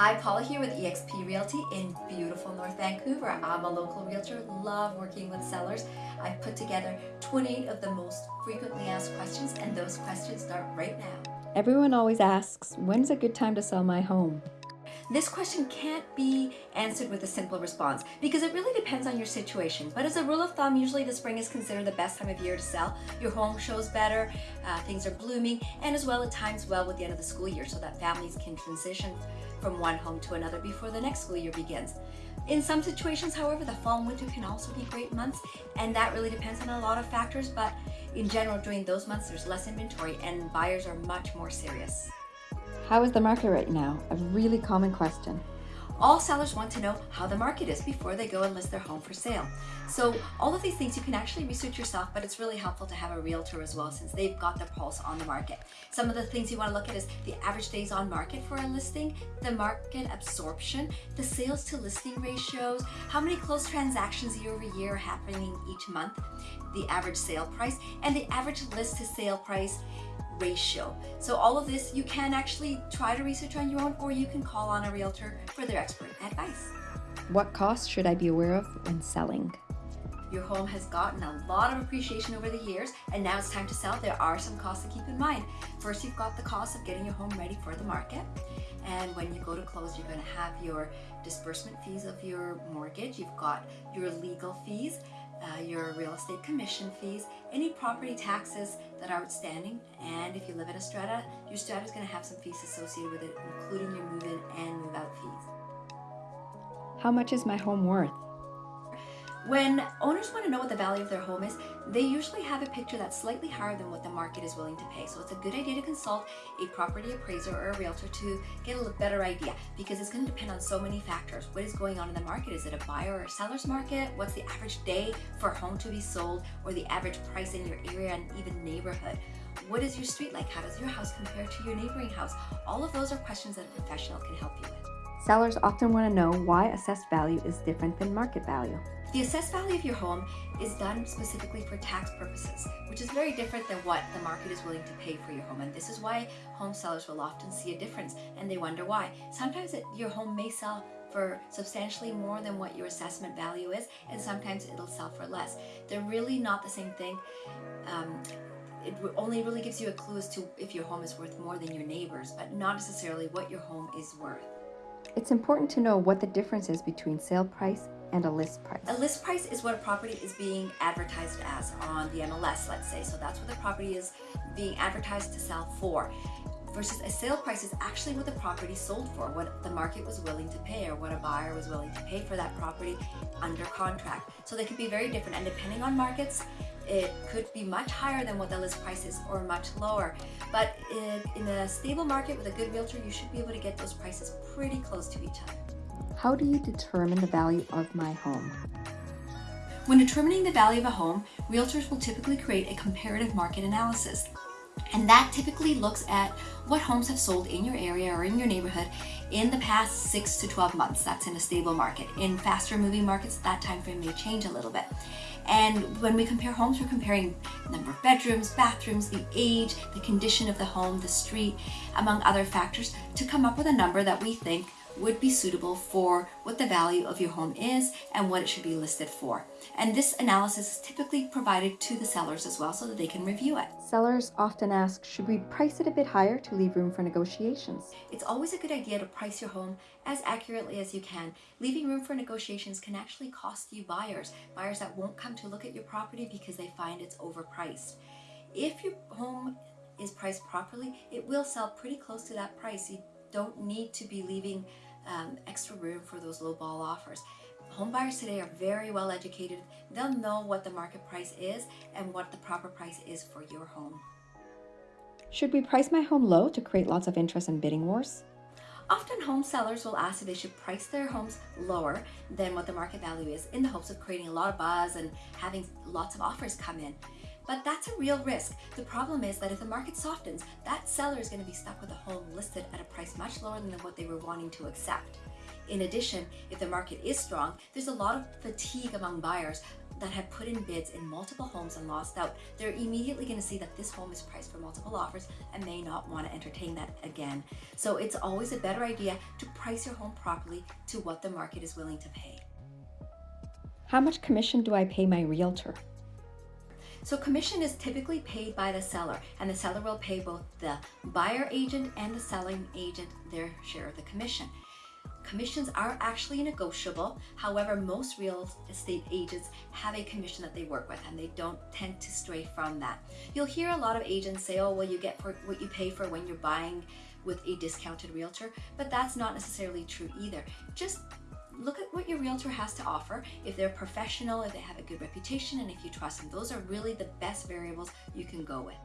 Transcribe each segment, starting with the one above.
Hi, Paula here with eXp Realty in beautiful North Vancouver. I'm a local realtor, love working with sellers. I've put together 28 of the most frequently asked questions and those questions start right now. Everyone always asks, when's a good time to sell my home? This question can't be answered with a simple response because it really depends on your situation. But as a rule of thumb, usually the spring is considered the best time of year to sell. Your home shows better, uh, things are blooming, and as well it times well with the end of the school year so that families can transition from one home to another before the next school year begins. In some situations, however, the fall and winter can also be great months, and that really depends on a lot of factors, but in general, during those months, there's less inventory and buyers are much more serious. How is the market right now? A really common question. All sellers want to know how the market is before they go and list their home for sale. So all of these things you can actually research yourself, but it's really helpful to have a realtor as well since they've got the pulse on the market. Some of the things you want to look at is the average days on market for a listing, the market absorption, the sales to listing ratios, how many closed transactions year over year are happening each month, the average sale price, and the average list to sale price ratio. So all of this you can actually try to research on your own or you can call on a realtor for their expert advice. What costs should I be aware of when selling? Your home has gotten a lot of appreciation over the years and now it's time to sell. There are some costs to keep in mind. First, you've got the cost of getting your home ready for the market. And when you go to close, you're going to have your disbursement fees of your mortgage. You've got your legal fees uh, your real estate commission fees, any property taxes that are outstanding, and if you live in a strata, your strata is going to have some fees associated with it, including your move-in and move-out fees. How much is my home worth? When owners want to know what the value of their home is, they usually have a picture that's slightly higher than what the market is willing to pay. So it's a good idea to consult a property appraiser or a realtor to get a better idea because it's going to depend on so many factors. What is going on in the market? Is it a buyer or seller's market? What's the average day for a home to be sold or the average price in your area and even neighborhood? What is your street like? How does your house compare to your neighboring house? All of those are questions that a professional can help you with. Sellers often want to know why assessed value is different than market value. The assessed value of your home is done specifically for tax purposes, which is very different than what the market is willing to pay for your home. And this is why home sellers will often see a difference and they wonder why. Sometimes it, your home may sell for substantially more than what your assessment value is, and sometimes it'll sell for less. They're really not the same thing. Um, it only really gives you a clue as to if your home is worth more than your neighbors, but not necessarily what your home is worth. It's important to know what the difference is between sale price and a list price. A list price is what a property is being advertised as on the MLS, let's say. So that's what the property is being advertised to sell for. Versus a sale price is actually what the property sold for, what the market was willing to pay or what a buyer was willing to pay for that property under contract. So they could be very different and depending on markets, it could be much higher than what the list price is or much lower. But in, in a stable market with a good realtor, you should be able to get those prices pretty close to each other. How do you determine the value of my home? When determining the value of a home, realtors will typically create a comparative market analysis. And that typically looks at what homes have sold in your area or in your neighborhood in the past 6 to 12 months. That's in a stable market. In faster moving markets, that time frame may change a little bit. And when we compare homes, we're comparing number of bedrooms, bathrooms, the age, the condition of the home, the street, among other factors to come up with a number that we think would be suitable for what the value of your home is and what it should be listed for. And this analysis is typically provided to the sellers as well so that they can review it. Sellers often ask, should we price it a bit higher to leave room for negotiations? It's always a good idea to price your home as accurately as you can. Leaving room for negotiations can actually cost you buyers, buyers that won't come to look at your property because they find it's overpriced. If your home is priced properly, it will sell pretty close to that price. You don't need to be leaving um, extra room for those low ball offers. Home buyers today are very well educated. They'll know what the market price is and what the proper price is for your home. Should we price my home low to create lots of interest in bidding wars? Often home sellers will ask if they should price their homes lower than what the market value is in the hopes of creating a lot of buzz and having lots of offers come in. But that's a real risk. The problem is that if the market softens, that seller is going to be stuck with a home listed at a price much lower than what they were wanting to accept. In addition, if the market is strong, there's a lot of fatigue among buyers that have put in bids in multiple homes and lost out, they're immediately going to see that this home is priced for multiple offers and may not want to entertain that again. So it's always a better idea to price your home properly to what the market is willing to pay. How much commission do I pay my realtor? So commission is typically paid by the seller and the seller will pay both the buyer agent and the selling agent their share of the commission. Commissions are actually negotiable. However, most real estate agents have a commission that they work with and they don't tend to stray from that. You'll hear a lot of agents say, oh, well, you get for what you pay for when you're buying with a discounted realtor, but that's not necessarily true either. Just look at what your realtor has to offer. If they're professional, if they have a good reputation, and if you trust them, those are really the best variables you can go with.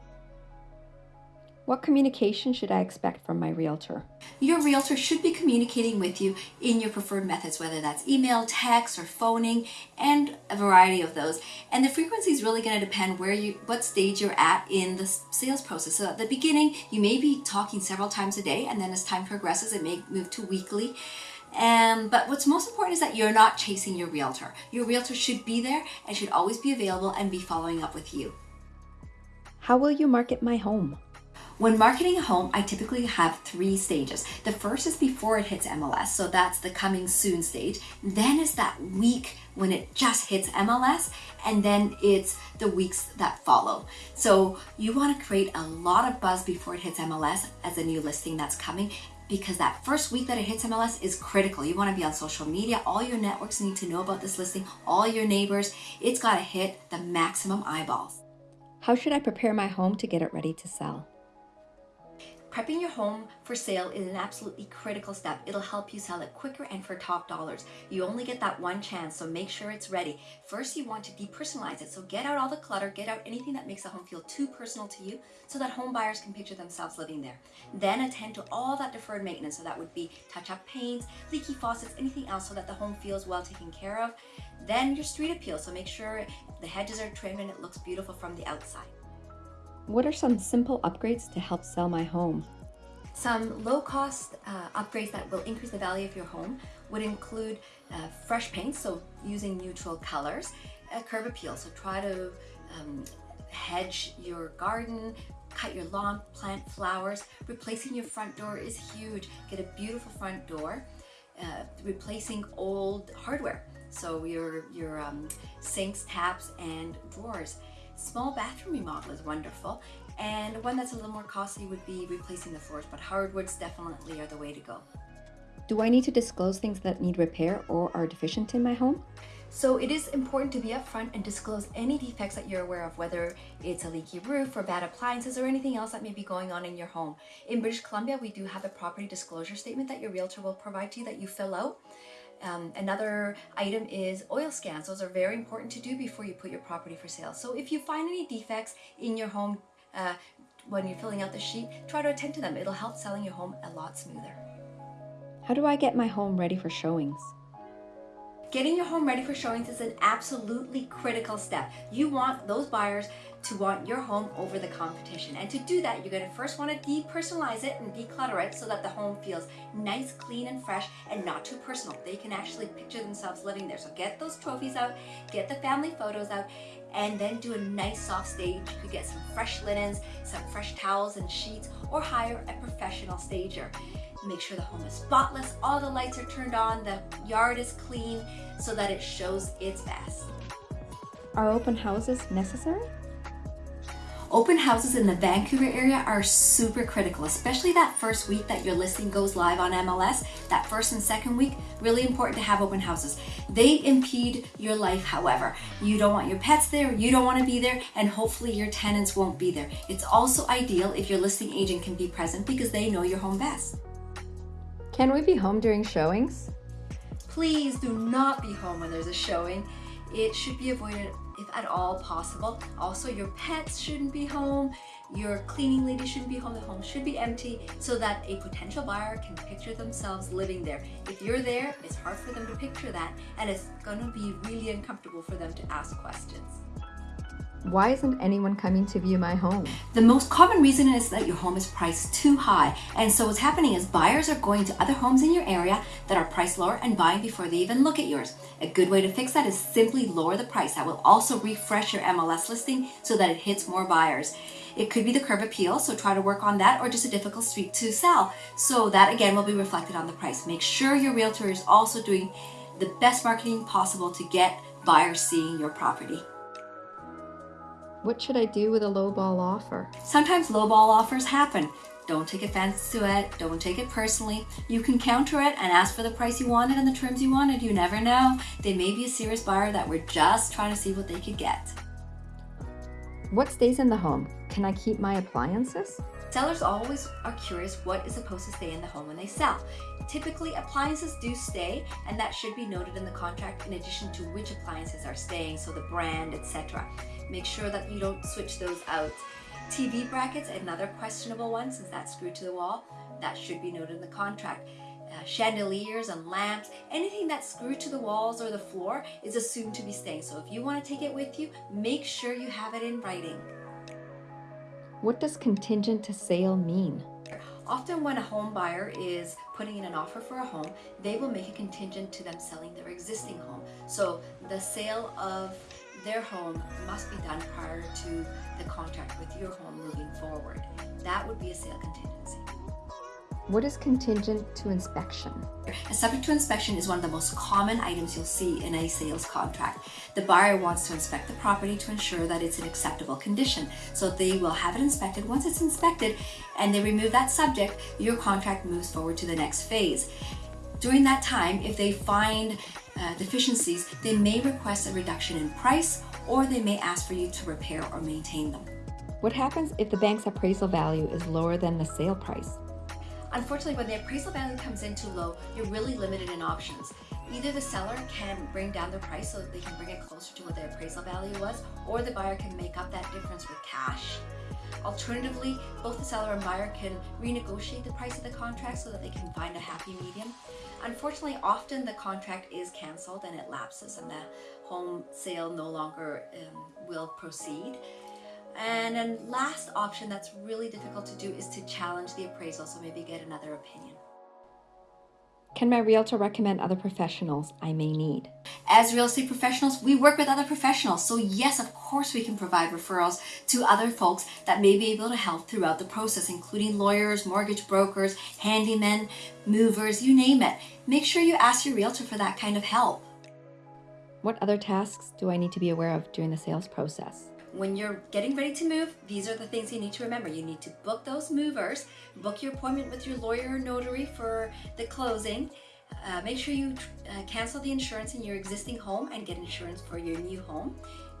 What communication should I expect from my realtor? Your realtor should be communicating with you in your preferred methods, whether that's email, text, or phoning, and a variety of those. And the frequency is really going to depend where you, what stage you're at in the sales process. So at the beginning, you may be talking several times a day, and then as time progresses, it may move to weekly. Um, but what's most important is that you're not chasing your realtor. Your realtor should be there and should always be available and be following up with you. How will you market my home? When marketing a home, I typically have three stages. The first is before it hits MLS, so that's the coming soon stage. Then is that week when it just hits MLS, and then it's the weeks that follow. So you want to create a lot of buzz before it hits MLS as a new listing that's coming because that first week that it hits MLS is critical. You want to be on social media. All your networks need to know about this listing, all your neighbors. It's got to hit the maximum eyeballs. How should I prepare my home to get it ready to sell? Prepping your home for sale is an absolutely critical step. It'll help you sell it quicker and for top dollars. You only get that one chance, so make sure it's ready. First, you want to depersonalize it. So get out all the clutter, get out anything that makes the home feel too personal to you so that home buyers can picture themselves living there. Then attend to all that deferred maintenance. So that would be touch-up paints, leaky faucets, anything else so that the home feels well taken care of. Then your street appeal. So make sure the hedges are trimmed and it looks beautiful from the outside. What are some simple upgrades to help sell my home? Some low-cost uh, upgrades that will increase the value of your home would include uh, fresh paint, so using neutral colors, a curb appeal, so try to um, hedge your garden, cut your lawn, plant flowers. Replacing your front door is huge. Get a beautiful front door. Uh, replacing old hardware, so your, your um, sinks, taps, and drawers. Small bathroom remodel is wonderful. And one that's a little more costly would be replacing the floors, but hardwoods definitely are the way to go. Do I need to disclose things that need repair or are deficient in my home? So it is important to be upfront and disclose any defects that you're aware of, whether it's a leaky roof or bad appliances or anything else that may be going on in your home. In British Columbia, we do have a property disclosure statement that your realtor will provide to you that you fill out. Um, another item is oil scans. Those are very important to do before you put your property for sale. So if you find any defects in your home uh, when you're filling out the sheet, try to attend to them. It'll help selling your home a lot smoother. How do I get my home ready for showings? Getting your home ready for showings is an absolutely critical step. You want those buyers to want your home over the competition. And to do that, you're gonna first wanna depersonalize it and declutter it so that the home feels nice, clean, and fresh and not too personal. They can actually picture themselves living there. So get those trophies out, get the family photos out, and then do a nice soft stage. You could get some fresh linens, some fresh towels and sheets, or hire a professional stager. Make sure the home is spotless, all the lights are turned on, the yard is clean, so that it shows its best. Are open houses necessary? Open houses in the Vancouver area are super critical, especially that first week that your listing goes live on MLS. That first and second week, really important to have open houses. They impede your life, however. You don't want your pets there, you don't want to be there, and hopefully your tenants won't be there. It's also ideal if your listing agent can be present because they know your home best. Can we be home during showings? Please do not be home when there's a showing. It should be avoided if at all possible. Also, your pets shouldn't be home, your cleaning lady shouldn't be home, the home should be empty so that a potential buyer can picture themselves living there. If you're there, it's hard for them to picture that and it's gonna be really uncomfortable for them to ask questions. Why isn't anyone coming to view my home? The most common reason is that your home is priced too high. And so what's happening is buyers are going to other homes in your area that are priced lower and buying before they even look at yours. A good way to fix that is simply lower the price. That will also refresh your MLS listing so that it hits more buyers. It could be the curb appeal, so try to work on that, or just a difficult street to sell. So that again will be reflected on the price. Make sure your realtor is also doing the best marketing possible to get buyers seeing your property. What should I do with a lowball offer? Sometimes lowball offers happen. Don't take offense to it. Don't take it personally. You can counter it and ask for the price you wanted and the terms you wanted. You never know. They may be a serious buyer that were just trying to see what they could get. What stays in the home? Can I keep my appliances? Sellers always are curious what is supposed to stay in the home when they sell. Typically, appliances do stay, and that should be noted in the contract in addition to which appliances are staying, so the brand, etc. Make sure that you don't switch those out. TV brackets, another questionable one since that's screwed to the wall, that should be noted in the contract. Uh, chandeliers and lamps, anything that's screwed to the walls or the floor is assumed to be staying. So if you want to take it with you, make sure you have it in writing. What does contingent to sale mean? Often when a home buyer is putting in an offer for a home, they will make a contingent to them selling their existing home. So the sale of their home must be done prior to the contract with your home moving forward. That would be a sale contingency. What is contingent to inspection? A subject to inspection is one of the most common items you'll see in a sales contract. The buyer wants to inspect the property to ensure that it's in acceptable condition. So they will have it inspected. Once it's inspected and they remove that subject, your contract moves forward to the next phase. During that time, if they find uh, deficiencies, they may request a reduction in price or they may ask for you to repair or maintain them. What happens if the bank's appraisal value is lower than the sale price? Unfortunately, when the appraisal value comes in too low, you're really limited in options. Either the seller can bring down the price so they can bring it closer to what the appraisal value was, or the buyer can make up that difference with cash. Alternatively, both the seller and buyer can renegotiate the price of the contract so that they can find a happy medium. Unfortunately, often the contract is cancelled and it lapses and the home sale no longer um, will proceed. And then last option that's really difficult to do is to challenge the appraisal, so maybe get another opinion. Can my realtor recommend other professionals I may need? As real estate professionals, we work with other professionals. So yes, of course we can provide referrals to other folks that may be able to help throughout the process, including lawyers, mortgage brokers, handymen, movers, you name it. Make sure you ask your realtor for that kind of help. What other tasks do I need to be aware of during the sales process? When you're getting ready to move, these are the things you need to remember. You need to book those movers, book your appointment with your lawyer or notary for the closing, uh, make sure you uh, cancel the insurance in your existing home and get insurance for your new home.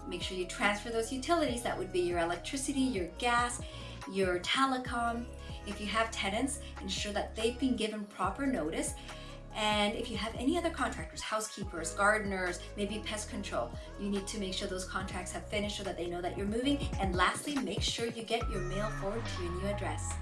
Make sure you transfer those utilities, that would be your electricity, your gas, your telecom. If you have tenants, ensure that they've been given proper notice and if you have any other contractors, housekeepers, gardeners, maybe pest control, you need to make sure those contracts have finished so that they know that you're moving. And lastly, make sure you get your mail forward to your new address.